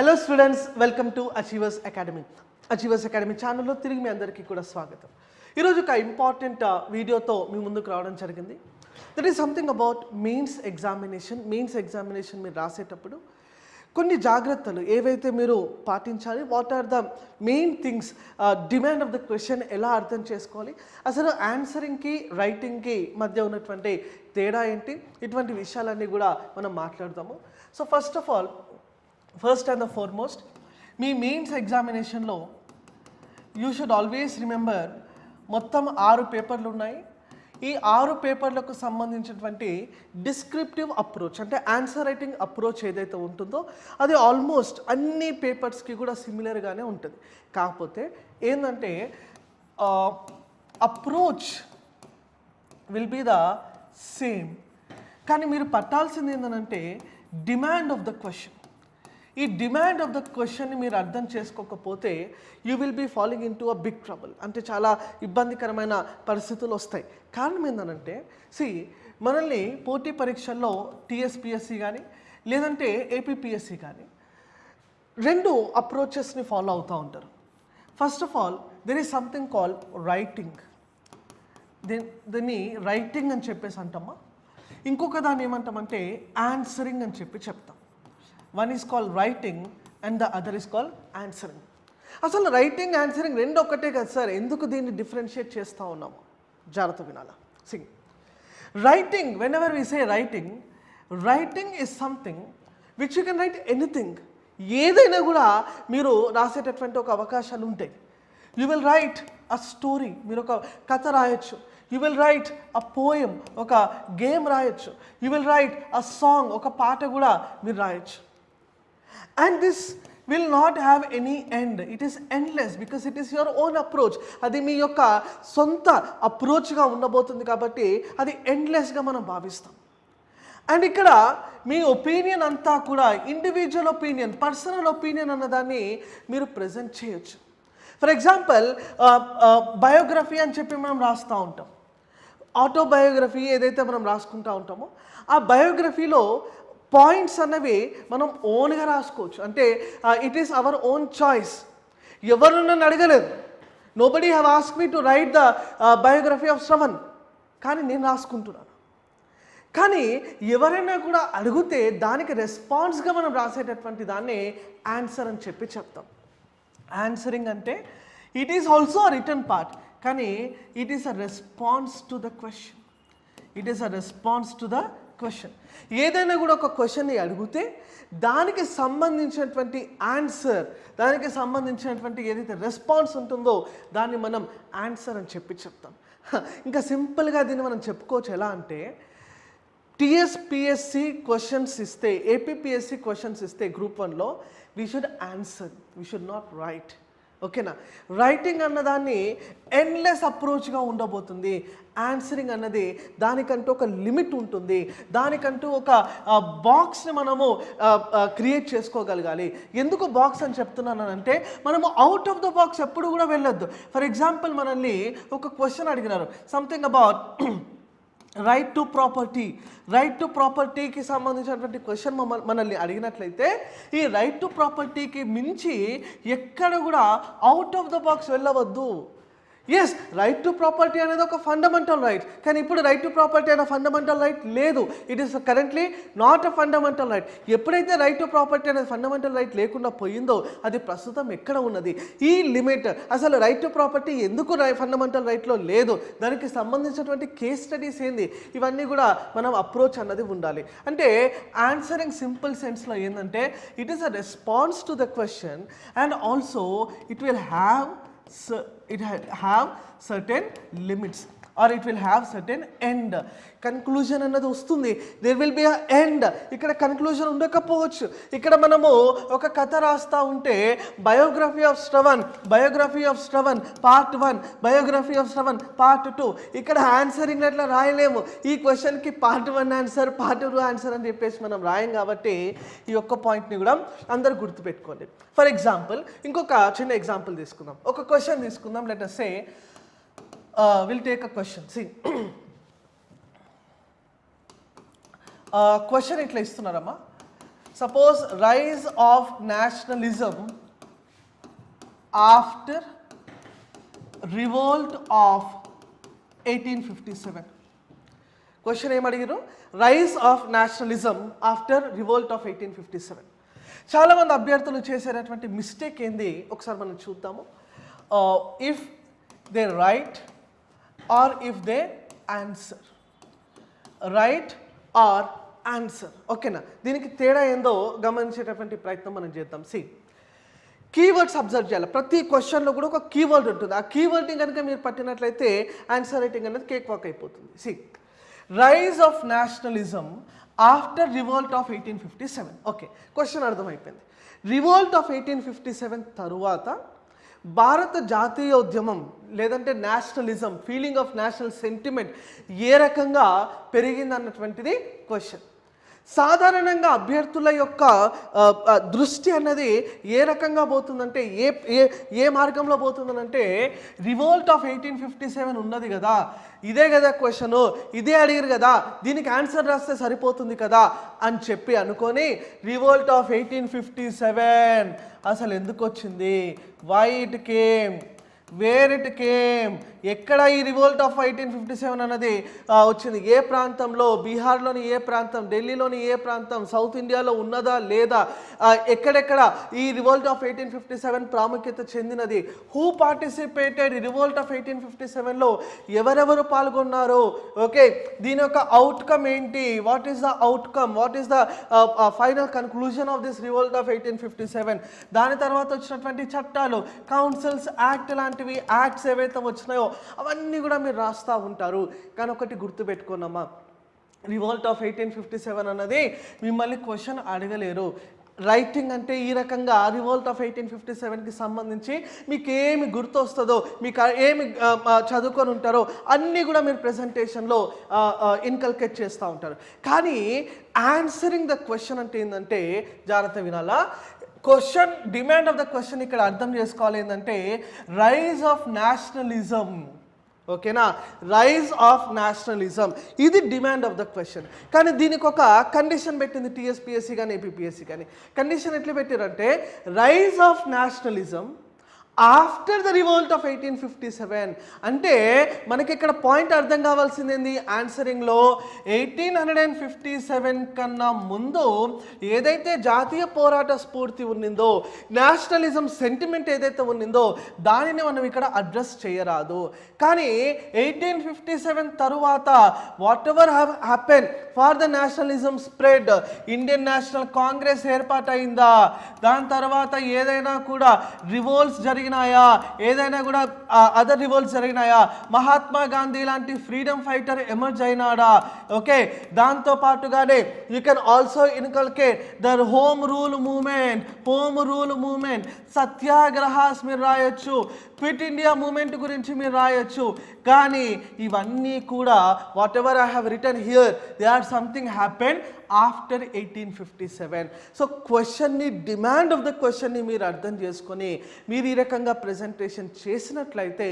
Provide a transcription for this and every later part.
Hello students welcome to achievers academy achievers academy ఛానల్లో తిరిగి మీ అందరికీ కూడా స్వాగతం. ఈరోజు ఒక ఇంపార్టెంట్ వీడియోతో uh, మీ ముందుకు రావడం జరిగింది. That is something about mains examination mains examination మీరు రాసేటప్పుడు కొన్ని జాగ్రత్తలు ఏవైతే మీరు పాటించాలి what are the main things demand of the question ఎలా అర్థం చేసుకోవాలి అసలు ఆన్సరింగ్కి రైటింగ్కి మధ్య ఉన్నటువంటి తేడా ఏంటి ఇటువంటి విషయాలన్నీ కూడా మనం మాట్లాడదాము. So first of all first and the foremost me mains ఎగ్జామినేషన్లో యూ షుడ్ ఆల్వేస్ రిమెంబర్ మొత్తం ఆరు పేపర్లు ఉన్నాయి. ఈ ఆరు పేపర్లకు సంబంధించినటువంటి డిస్క్రిప్టివ్ అప్రోచ్ అంటే ఆన్సర్ రైటింగ్ అప్రోచ్ ఏదైతే ఉంటుందో అది ఆల్మోస్ట్ అన్ని పేపర్స్కి కూడా సిమిలర్గానే ఉంటుంది. కాకపోతే ఏంటంటే approach will be the same కానీ మీరు పట్టాల్సింది ఏంటంటే డిమాండ్ ఆఫ్ ద క్వశ్చన్ ఈ డిమాండ్ ఆఫ్ ద క్వశ్చన్ని మీరు అర్థం చేసుకోకపోతే you will be following into a big trouble. అంటే చాలా ఇబ్బందికరమైన పరిస్థితులు వస్తాయి. కారణం ఏంటంటే సి మనల్ని పోటీ పరీక్షల్లో టీఎస్పిఎస్సి కానీ లేదంటే ఏపీపీఎస్సి కానీ రెండు అప్రోచెస్ని ఫాలో అవుతూ ఉంటారు. First of all there is something call writing దీని దీన్ని రైటింగ్ అని చెప్పేసి అంటామా? ఇంకొక దాన్ని ఏమంటామంటే ఆన్సరింగ్ అని చెప్పి చెప్తాం. One is call writing and the other is call answering అసలు రైటింగ్ ఆన్సరింగ్ రెండు ఒక్కటే కదా సార్. ఎందుకు దీన్ని డిఫరెన్షియేట్ చేస్తూ ఉన్నాము? జాగ్రత్త వినాలా. Singh. Writing whenever we say writing writing is something which you can write anything ఏదైనా కూడా మీరు రాసేటటువంటి ఒక అవకాశాలు ఉంటాయి. You will write a story మీరు ఒక కథ రాయొచ్చు. You will write a poem ఒక గేమ్ రాయొచ్చు. You will write a song ఒక పాట కూడా మీరు రాయొచ్చు. And this will not have any end it is endless because it is your own approach. అది మీ యొక్క సొంత అప్రోచ్గా ఉండబోతుంది కాబట్టి అది ఎండ్లెస్గా మనం భావిస్తాం. అండ్ ఇక్కడ మీ ఒపీనియన్ అంతా కూడా ఇండివిజువల్ ఒపీనియన్ పర్సనల్ ఒపీనియన్ అన్నదాన్ని మీరు ప్రజెంట్ చేయొచ్చు. ఫర్ ఎగ్జాంపుల్ బయోగ్రఫీ అని చెప్పి మనం రాస్తూ ఉంటాం. ఆటోబయోగ్రఫీ ఏదైతే మనం రాసుకుంటూ ఉంటామో ఆ బయోగ్రఫీలో పాయింట్స్ అన్నవి మనం ఓన్గా రాసుకోవచ్చు. అంటే it is our own choice ఎవరు నన్ను అడగలేదు. Nobody have ask me to write the biography of Shravan కానీ నేను రాసుకుంటున్నాను. కానీ ఎవరైనా కూడా అడిగితే దానికి రెస్పాన్స్గా మనం రాసేటటువంటి దాన్ని ఆన్సర్ అని చెప్పి చెప్తాం. ఆన్సరింగ్ అంటే it is also written part కానీ it is a response to the question it is a response to the question ఏదైనా కూడా ఒక క్వశ్చన్ని అడిగితే దానికి సంబంధించినటువంటి ఆన్సర్ దానికి సంబంధించినటువంటి ఏదైతే రెస్పాన్స్ ఉంటుందో దాన్ని మనం ఆన్సర్ అని చెప్పి చెప్తాం. ఇంకా సింపుల్గా దీన్ని మనం చెప్పుకోవచ్చు ఎలా అంటే టీఎస్పిఎస్సి క్వశ్చన్స్ ఇస్తే ఏపీపీఎస్సి క్వశ్చన్స్ ఇస్తే గ్రూప్ వన్లో we should answer we should not write ఓకేనా? రైటింగ్ అన్నదాన్ని ఎండ్లెస్ అప్రోచ్గా ఉండబోతుంది. ఆన్సరింగ్ అన్నది దానికంటూ ఒక లిమిట్ ఉంటుంది. దానికంటూ ఒక బాక్స్ని మనము క్రియేట్ చేసుకోగలగాలి. ఎందుకు బాక్స్ అని చెప్తున్నానంటే మనము అవుట్ ఆఫ్ ద బాక్స్ ఎప్పుడు కూడా వెళ్ళొద్దు. ఫర్ ఎగ్జాంపుల్ మనల్ని ఒక క్వశ్చన్ అడిగినారు. Something about right to property right to ప్రాపర్టీకి సంబంధించినటువంటి క్వశ్చన్ మనల్ని అడిగినట్లయితే ఈ రైట్ టు ప్రాపర్టీకి మించి ఎక్కడ కూడా అవుట్ ఆఫ్ ద బాక్స్ వెళ్ళవద్దు. ఎస్ రైట్ టు ప్రాపర్టీ అనేది ఒక ఫండమెంటల్ రైట్ కానీ ఇప్పుడు రైట్ టు ప్రాపర్టీ అనే ఫండమెంటల్ రైట్ లేదు. It is currently not a fundamental right ఎప్పుడైతే రైట్ టు ప్రాపర్టీ అనేది ఫండమెంటల్ రైట్ లేకుండా పోయిందో అది ప్రస్తుతం ఎక్కడ ఉన్నది? ఈ లిమిట్ అసలు రైట్ టు ప్రాపర్టీ ఎందుకు ఫండమెంటల్ రైట్లో లేదు? దానికి సంబంధించినటువంటి కేస్ స్టడీస్ ఏంది? ఇవన్నీ కూడా మనం అప్రోచ్ అన్నది ఉండాలి. అంటే ఆన్సరింగ్ సింపుల్ సెన్స్లో ఏంటంటే it is a response to the question and also it will have cer- it ha- have certain limits or it will have certain end conclusion అన్నది వస్తుంది. There will be a end ఇక్కడ conclusion ఉండకపోవచ్చు. ఇక్కడ మనము ఒక కథ రాస్తా ఉంటే biography of Shravan biography of Shravan part one biography of Shravan part two ఇక్కడ ఆన్సరింగ్ అట్లా రాయలేము. ఈ క్వశ్చన్కి part one answer part two answer అని చెప్పేసి మనం రాయం కాబట్టి ఈ ఒక్క పాయింట్ని కూడా అందరు గుర్తుపెట్టుకోండి. ఫర్ ఎగ్జాంపుల్ ఇంకొక చిన్న ఎగ్జాంపుల్ తీసుకుందాం. ఒక క్వశ్చన్ తీసుకుందాం. Let say say will take a question see question ఇట్లా ఇస్తున్నారమ్మా. Suppose rise of nationalism after revolt of eighteen fifty seven question ఏమడిగారు rise of nationalism after revolt of eighteen fifty seven చాలామంది అభ్యర్థులు చేసేటటువంటి mistake ఏంది? ఒకసారి మనం చూద్దాము. If they write or if they answer write or answer ఓకేనా దీనికి తేడా ఏందో గమనించేటటువంటి ప్రయత్నం మనం చేద్దాం. సి కీవర్డ్స్ అబ్జర్వ్ చేయాలి. ప్రతి క్వశ్చన్లో కూడా ఒక కీవర్డ్ ఉంటుంది. ఆ కీవర్డ్ని కనుక మీరు పట్టినట్లయితే ఆన్సర్ రైటింగ్ అనేది కేక్ వాక్ అయిపోతుంది. See rise of nationalism after revolt of eighteen fifty seven okay question అర్థమైపోయింది. Revolt of eighteen fifty seven తరువాత భారత జాతీయోద్యమం లేదంటే nationalism feeling of national sentiment ఏ రకంగా పెరిగింది అన్నటువంటిది క్వశ్చన్ సాధారణంగా అభ్యర్థుల యొక్క దృష్టి అన్నది ఏ రకంగా పోతుందంటే ఏ ఏ ఏ మార్గంలో పోతుందనంటే revolt of eighteen fifty seven ఉన్నది కదా. ఇదే కదా క్వశ్చన్. ఇదే అడిగారు కదా. దీనికి ఆన్సర్ రాస్తే సరిపోతుంది కదా అని చెప్పి అనుకొని revolt of eighteen fifty seven అసలు ఎందుకు వచ్చింది? Why it came where it came ఎక్కడ ఈ revolt of eighteen fifty seven అన్నది వచ్చింది? ఏ ప్రాంతంలో? బీహార్లోని ఏ ప్రాంతం? ఢిల్లీలోని ఏ ప్రాంతం? సౌత్ ఇండియాలో ఉన్నదా లేదా? ఎక్కడెక్కడ ఈ revolt of eighteen fifty seven ప్రాముఖ్యత చెందినది? Who participated revolt of eighteen fifty సెవెన్లో ఎవరెవరు పాల్గొన్నారు? ఓకే దీని యొక్క అవుట్కమ్ ఏంటి? What is the outcome what is the final conclusion of this revolt of eighteen fifty seven? దాని తర్వాత వచ్చినటువంటి చట్టాలు కౌన్సిల్స్ యాక్ట్ లాంటి లాంటివి యాక్ట్స్ ఏవైతే వచ్చినాయో అవన్నీ కూడా మీరు రాస్తూ ఉంటారు. కానీ ఒకటి గుర్తుపెట్టుకోనమ్మా. Revolt of eighteen fifty seven అన్నది మిమ్మల్ని క్వశ్చన్ అడగలేరు. రైటింగ్ అంటే ఈ రకంగా రివోల్ట్ ఆఫ్ ఎయిటీన్ ఫిఫ్టీ సెవెన్కి సంబంధించి మీకు ఏమి గుర్తొస్తుందో మీకు ఏమి చదువుకొని ఉంటారో అన్నీ కూడా మీరు ప్రజెంటేషన్లో ఇన్కల్కేట్ చేస్తూ ఉంటారు. కానీ ఆన్సరింగ్ ద క్వశ్చన్ అంటే ఏంటంటే జాగ్రత్త వినాలా? Question demand of the question ఇక్కడ అర్థం చేసుకోవాలి ఏంటంటే రైజ్ ఆఫ్ నేషనలిజం ఓకేనా? రైజ్ ఆఫ్ నేషనలిజం ఇది డిమాండ్ ఆఫ్ ద క్వశ్చన్ కానీ దీనికి ఒక కండిషన్ పెట్టింది టీఎస్పిఎస్సి కానీ ఏపీఎస్సి కానీ. కండిషన్ ఎట్లా పెట్టారంటే rise of nationalism after the revolt of eighteen fifty seven అంటే మనకి ఇక్కడ పాయింట్ అర్థం కావాల్సింది ఏంది ఆన్సరింగ్లో eighteen hundred and fifty seven కన్నా ముందు ఏదైతే జాతీయ పోరాట స్ఫూర్తి ఉన్నిందో నేషనలిజం సెంటిమెంట్ ఏదైతే ఉన్నిందో దానిని మనం ఇక్కడ అడ్రస్ చేయరాదు. కానీ ఎయిటీన్ ఫిఫ్టీ సెవెన్ తరువాత whatever happen for the nationalism spread Indian National Congress ఏర్పాటైందా? దాని తర్వాత ఏదైనా కూడా రివోల్ట్స్ జరిగినాయా? ఏదైనా కూడా అదర్ రివోల్ట్స్ జరిగినాయా? మహాత్మా గాంధీ లాంటి ఫ్రీడమ్ ఫైటర్ ఎమర్జ్ అయినాడా? ఓకే దాంతో పాటుగానే you can also inculcate their home rule movement home rule movement satyagrahas మీరు రాయొచ్చు. క్విట్ ఇండియా మూమెంట్ గురించి మీరు రాయొచ్చు. కానీ ఇవన్నీ కూడా whatever I have written here they are something happen after eighteen fifty seven so క్వశ్చన్ని డిమాండ్ ఆఫ్ ద క్వశ్చన్ని మీరు అర్థం చేసుకొని మీరు ఈ రకంగా ప్రజెంటేషన్ చేసినట్లయితే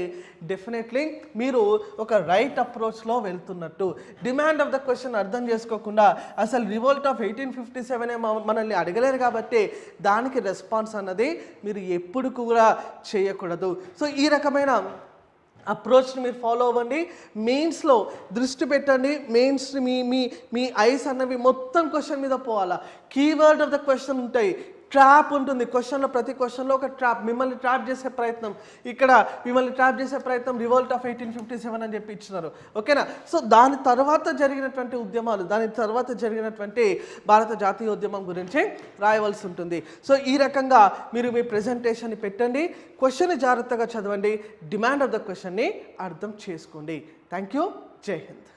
డెఫినెట్లీ మీరు ఒక రైట్ అప్రోచ్లో వెళ్తున్నట్టు. డిమాండ్ ఆఫ్ ద క్వశ్చన్ అర్థం చేసుకోకుండా అసలు రివోల్ట్ ఆఫ్ ఎయిటీన్ ఫిఫ్టీ సెవెనే మనల్ని అడగలేరు కాబట్టి దానికి రెస్పాన్స్ అన్నది మీరు ఎప్పుడు కూడా చేయకూడదు. సో ఈ రకమైన అప్రోచ్ని మీరు ఫాలో అవ్వండి. మెయిన్స్లో దృష్టి పెట్టండి. మెయిన్స్ మీ మీ మీ ఐస్ అన్నవి మొత్తం క్వశ్చన్ మీద పోవాలా? కీవర్డ్ ఆఫ్ ద క్వశ్చన్ ఉంటాయి. ట్రాప్ ఉంటుంది. క్వశ్చన్లో ప్రతి క్వశ్చన్లో ఒక ట్రాప్. మిమ్మల్ని ట్రాప్ చేసే ప్రయత్నం. ఇక్కడ మిమ్మల్ని ట్రాప్ చేసే ప్రయత్నం revolt of eighteen fifty seven అని చెప్పి ఇచ్చినారు. ఓకేనా? సో దాని తర్వాత జరిగినటువంటి ఉద్యమాలు దాని తర్వాత జరిగినటువంటి భారత జాతీయ ఉద్యమం గురించి రాయవలసి ఉంటుంది. సో ఈ రకంగా మీరు మీ ప్రెజెంటేషన్ని పెట్టండి. క్వశ్చన్ని జాగ్రత్తగా చదవండి. డిమాండ్ ఆఫ్ ద క్వశ్చన్ని అర్థం చేసుకోండి. థ్యాంక్ యూ జై హింద్